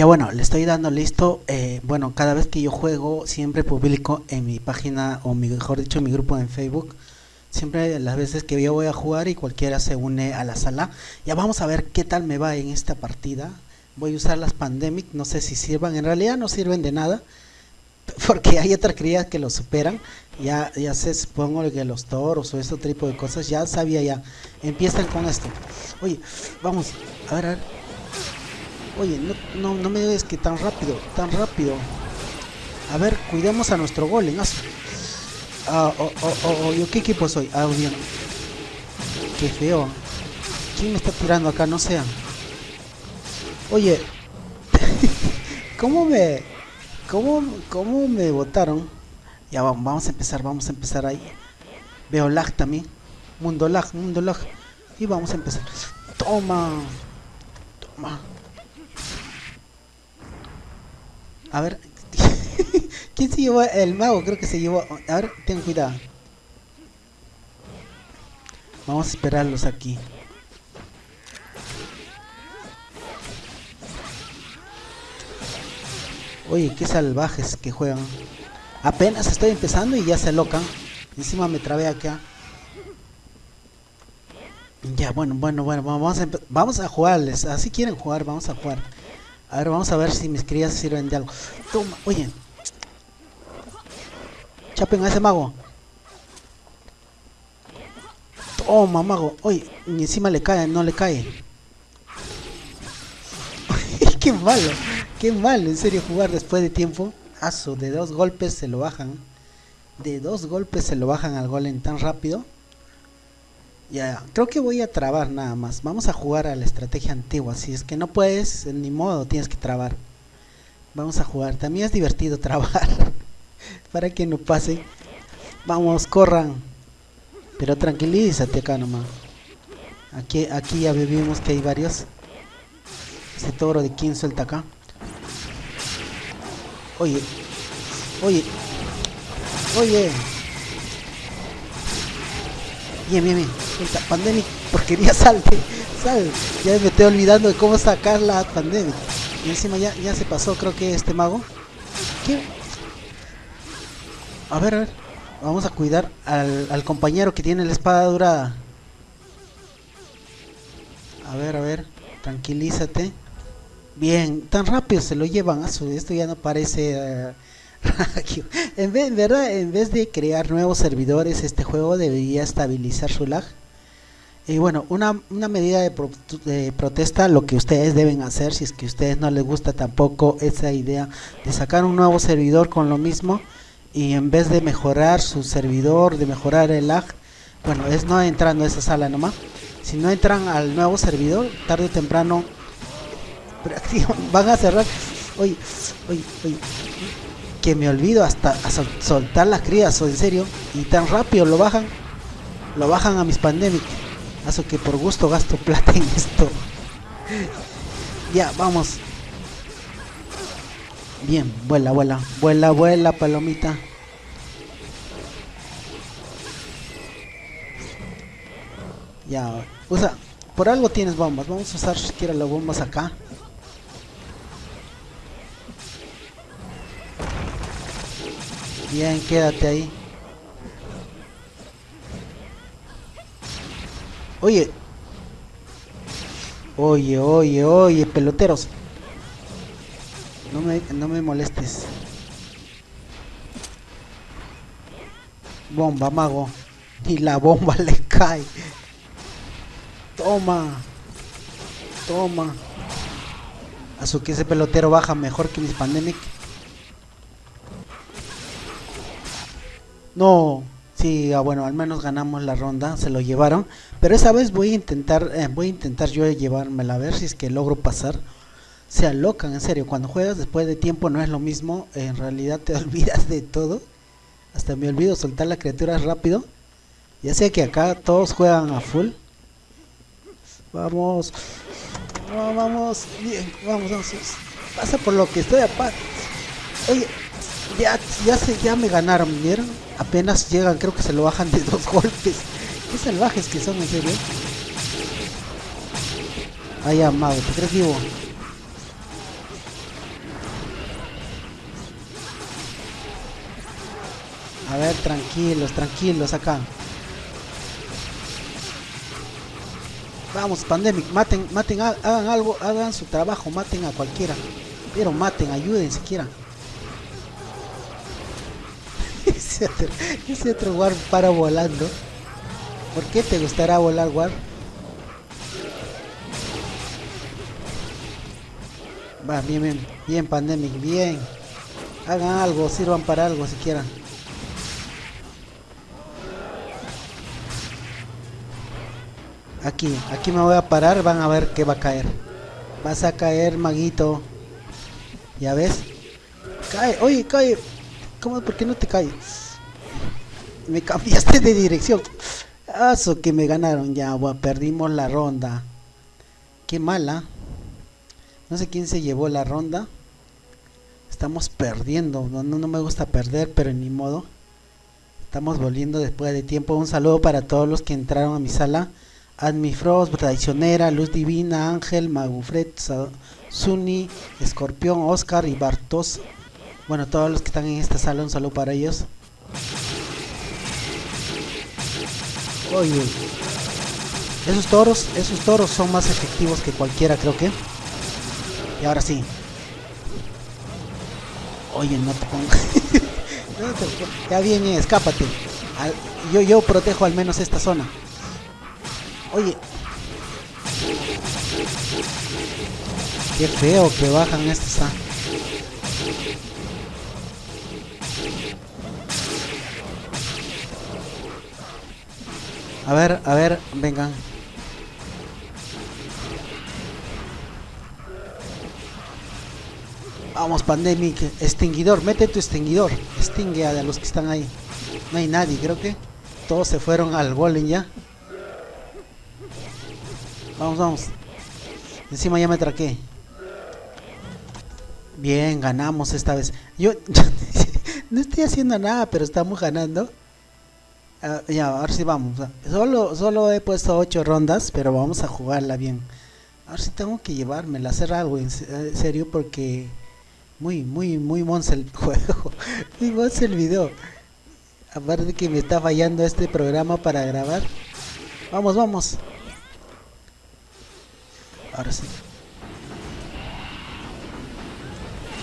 Ya bueno, le estoy dando listo. Eh, bueno, cada vez que yo juego, siempre publico en mi página, o mejor dicho, en mi grupo en Facebook. Siempre las veces que yo voy a jugar y cualquiera se une a la sala. Ya vamos a ver qué tal me va en esta partida. Voy a usar las Pandemic, no sé si sirvan. En realidad no sirven de nada. Porque hay otras crías que lo superan. Ya, ya sé, supongo que los toros o ese tipo de cosas. Ya sabía ya. Empiezan con esto. Oye, vamos. A ver, a ver. Oye, no, no, no me digas que tan rápido, tan rápido. A ver, cuidemos a nuestro golem. Ah, oh, oh, oh, ¿yo qué equipo soy? Ah, bien. Qué feo. ¿Quién me está tirando acá? No sea. Oye, ¿cómo me, cómo, cómo me votaron? Ya vamos, vamos a empezar, vamos a empezar ahí. Veo lag también. Mundo lag, mundo lag. Y vamos a empezar. Toma. Toma. A ver. ¿Quién se llevó? El mago creo que se llevó. A ver, ten cuidado. Vamos a esperarlos aquí. Oye, qué salvajes que juegan. Apenas estoy empezando y ya se locan. Encima me trabé acá. Ya, bueno, bueno, bueno, vamos a, vamos a jugarles. Así quieren jugar, vamos a jugar. A ver, vamos a ver si mis crías sirven de algo. Toma, oye. Chapen a ese mago. Toma, mago. Oye, ni encima le cae, no le cae. qué malo, qué malo, en serio, jugar después de tiempo. Aso, de dos golpes se lo bajan. De dos golpes se lo bajan al golem tan rápido. Ya, creo que voy a trabar nada más. Vamos a jugar a la estrategia antigua. Si es que no puedes, ni modo, tienes que trabar. Vamos a jugar. También es divertido trabar. Para que no pase. Vamos, corran. Pero tranquilízate acá nomás. Aquí, aquí ya vivimos que hay varios. Ese toro de quién suelta acá. Oye. Oye. Oye. Bien, bien, bien. Pandemic, porquería, salte, sal. Ya me estoy olvidando de cómo sacar la Pandemic. Y encima ya, ya se pasó, creo que este mago. A ver, a ver. Vamos a cuidar al, al compañero que tiene la espada dorada. A ver, a ver. Tranquilízate. Bien, tan rápido se lo llevan. a su Esto ya no parece... Uh, en vez, ¿verdad? En vez de crear nuevos servidores, este juego debería estabilizar su lag. Y bueno, una, una medida de, de, protesta, lo que ustedes deben hacer, si es que a ustedes no les gusta tampoco esa idea de sacar un nuevo servidor con lo mismo, y en vez de mejorar su servidor, de mejorar el lag, bueno, es no entrando a esa sala nomás. Si no entran al nuevo servidor, tarde o temprano van a cerrar. Oye, oye, oye, que me olvido hasta soltar las crías, o en serio, y tan rápido lo bajan, lo bajan a mis pandemic. Hace que por gusto gasto plata en esto. ya, vamos. Bien, vuela, vuela, vuela, vuela, palomita. Ya, usa, por algo tienes bombas. Vamos a usar siquiera las bombas acá. Bien, quédate ahí. Oye. Oye, oye, oye, peloteros. No me, no me molestes. Bomba, mago. Y la bomba le cae. Toma. Toma. A su que ese pelotero baja mejor que mis pandemic. No, sí, ah, bueno, al menos ganamos la ronda, se lo llevaron. Pero esa vez voy a intentar, eh, voy a intentar yo llevármela a ver si es que logro pasar. Se alocan, en serio, cuando juegas después de tiempo no es lo mismo, en realidad te olvidas de todo. Hasta me olvido soltar la criatura rápido. Ya sé que acá todos juegan a full. Vamos. vamos. Bien, vamos, vamos. Pasa por lo que estoy a. Oye, ya, ya, se, ya me ganaron, ¿vieron? Apenas llegan, creo que se lo bajan de dos golpes. Qué salvajes que son, en serio. Ah, ya, mago, ¿te crees vivo? A ver, tranquilos, tranquilos acá. Vamos, Pandemic, maten, maten, hagan algo, hagan su trabajo, maten a cualquiera. Pero maten, ayuden siquiera. ese, otro, ese para volando. ¿Por qué te gustará volar, War? Va, bien, bien, bien, Pandemic, bien. Hagan algo, sirvan para algo si quieran. Aquí, aquí me voy a parar, van a ver que va a caer. Vas a caer, maguito. ¿Ya ves? Cae, oye, cae. ¿Cómo? ¿Por qué no te caes? Me cambiaste de dirección. Eso que me ganaron ya, perdimos la ronda. Qué mala. No sé quién se llevó la ronda. Estamos perdiendo. No, no, me gusta perder, pero ni modo. Estamos volviendo después de tiempo. Un saludo para todos los que entraron a mi sala. Admifrost, Traicionera, Luz Divina, Ángel, Magufred, Suni, Escorpión, Oscar y Bartos. Bueno, todos los que están en esta sala, un saludo para ellos. Oye, esos toros, esos toros son más efectivos que cualquiera, creo que. Y ahora sí. Oye, no te pongas. ya viene, escápate. yo, yo protejo al menos esta zona. Oye. Qué feo que bajan estos. Ah. A ver, a ver, vengan. Vamos, Pandemic. Extinguidor, mete tu extinguidor. Extingue a los que están ahí. No hay nadie, creo que todos se fueron al golem ya. Vamos, vamos. Encima ya me traqué. Bien, ganamos esta vez. Yo no estoy haciendo nada, pero estamos ganando. Ah, ya, ahora sí vamos. Solo, solo he puesto 8 rondas, pero vamos a jugarla bien. Ahora sí tengo que llevármela, hacer algo en serio porque muy, muy, muy monce el juego. muy monce el video. Aparte de que me está fallando este programa para grabar. Vamos, vamos. Ahora sí.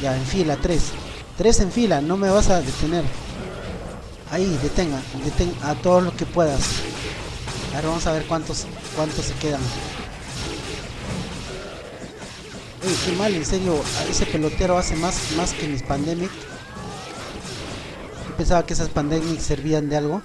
Ya, en fila, tres. Tres en fila, no me vas a detener. Ahí, detenga, detenga a todos los que puedas. Ahora vamos a ver cuántos, cuántos se quedan. Uy, qué mal, en serio, ese pelotero hace más, más que mis pandemic. Yo pensaba que esas pandemic servían de algo.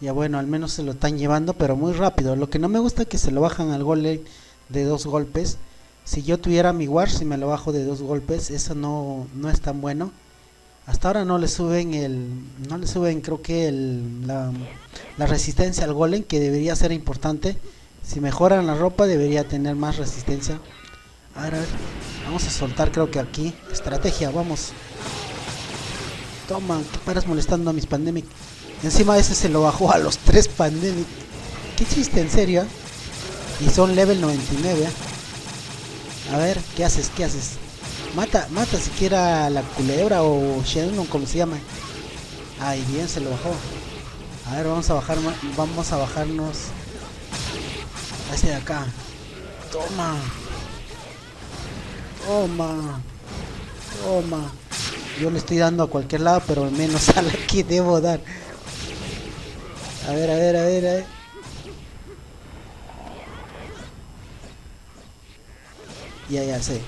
Ya bueno, al menos se lo están llevando, pero muy rápido. Lo que no me gusta es que se lo bajan al gol de dos golpes. Si yo tuviera mi war, si me lo bajo de dos golpes, eso no, no es tan bueno. Hasta ahora no le suben el, no le suben creo que el, la, resistencia al golem, que debería ser importante. Si mejoran la ropa debería tener más resistencia. A ver, a ver, vamos a soltar creo que aquí. Estrategia, vamos. Toma, ¿qué paras molestando a mis pandemic? Encima ese se lo bajó a los tres Pandemic. ¿Qué chiste, en serio? Y son level 99. A ver, ¿qué haces? ¿Qué haces? Mata, mata siquiera la culebra o Shenlong, como se llama. Ay, bien, se lo bajó. A ver, vamos a bajar, vamos a bajarnos a este de acá. Toma. Toma. Toma. Yo le estoy dando a cualquier lado, pero menos a la que debo dar. A ver, a ver, a ver, a ver. Ya, ya sé.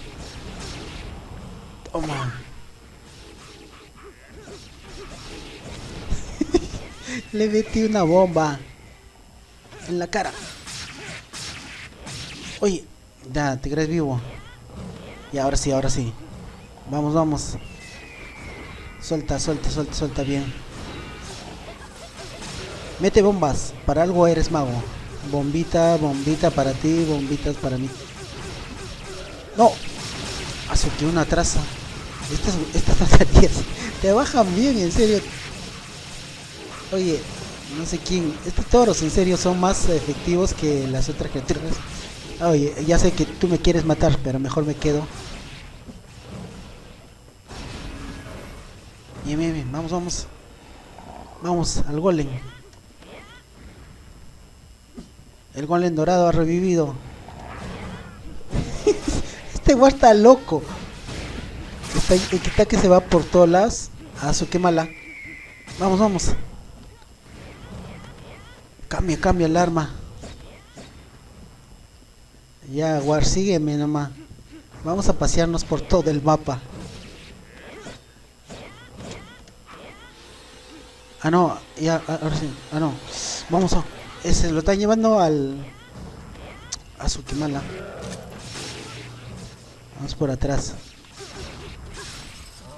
Le metí una bomba en la cara. Oye, ya, te crees vivo. Y ahora sí, ahora sí. Vamos, vamos. Suelta, suelta, suelta, suelta bien. Mete bombas, para algo eres mago. Bombita, bombita para ti, bombitas para mí. No, que una traza. Estas, estas te bajan bien, en serio. Oye, no sé quién. Estos toros en serio son más efectivos que las otras criaturas. Oye, ya sé que tú me quieres matar, pero mejor me quedo. Bien, bien, bien, vamos, vamos. Vamos al golem. El golem dorado ha revivido. este guay está loco. Está, está que se va por todas las. A su. Vamos, vamos. Cambia, cambia el arma. Ya, War, sígueme nomás. Vamos a pasearnos por todo el mapa. Ah, no, ya, ah, ahora sí. Ah, no. Vamos a. Ese lo están llevando al. A su quemala. Vamos por atrás.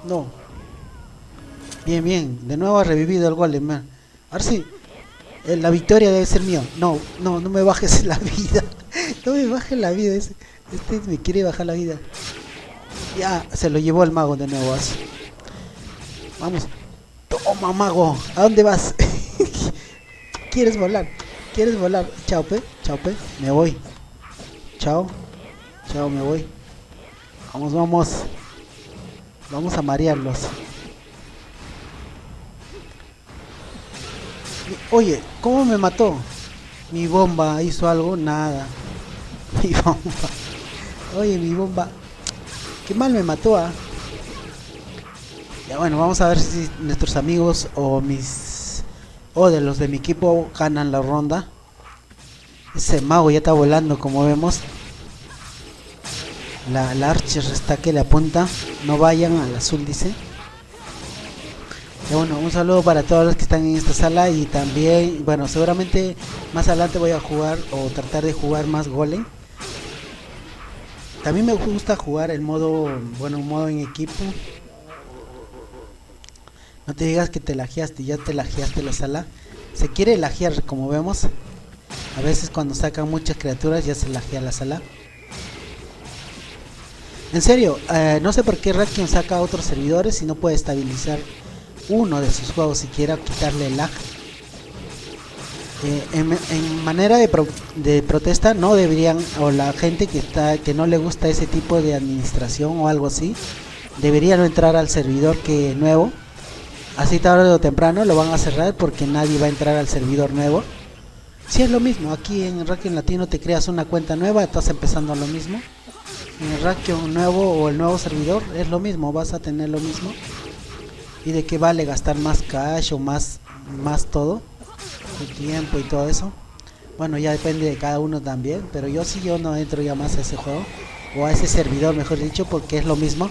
No. Bien, bien. De nuevo ha revivido el golem. Ahora sí. Eh, la victoria debe ser mío. No, no, no me bajes la vida. no me bajes la vida. Este, me quiere bajar la vida. Ya, se lo llevó el mago de nuevo. Vamos. Toma, mago. ¿A dónde vas? ¿Quieres volar? ¿Quieres volar? Chao, pe. Chao, pe. Me voy. Chao. Chao, me voy. Vamos, vamos. Vamos a marearlos. Oye, ¿cómo me mató? Mi bomba hizo algo, nada. Mi bomba. Oye, mi bomba. Qué mal me mató, ¿ah? Ya bueno, vamos a ver si nuestros amigos o mis o de los de mi equipo ganan la ronda. Ese mago ya está volando como vemos. La, la Archer está que le apunta. No vayan al azul dice. Bueno, un saludo para todos los que están en esta sala y también, bueno, seguramente más adelante voy a jugar o tratar de jugar más golem. También me gusta jugar el modo, bueno, modo en equipo. No te digas que te lajeaste, ya te lajeaste la sala. Se quiere lajear, como vemos. A veces cuando sacan muchas criaturas ya se lajea la sala. En serio, eh, no sé por qué Rakion saca otros servidores y no puede estabilizar uno de sus juegos siquiera quitarle el lag. Eh, en, manera de, de, protesta no deberían, o la gente que está que no le gusta ese tipo de administración o algo así, deberían entrar al servidor que nuevo. Así tarde o temprano lo van a cerrar porque nadie va a entrar al servidor nuevo. Si es lo mismo, aquí en Rakion Latino te creas una cuenta nueva, estás empezando lo mismo. El Rakion nuevo o el nuevo servidor es lo mismo, vas a tener lo mismo. Y de qué vale gastar más cash o más más todo el tiempo y todo eso. Bueno ya depende de cada uno también pero yo sí yo no entro ya más a ese juego o a ese servidor mejor dicho porque es lo mismo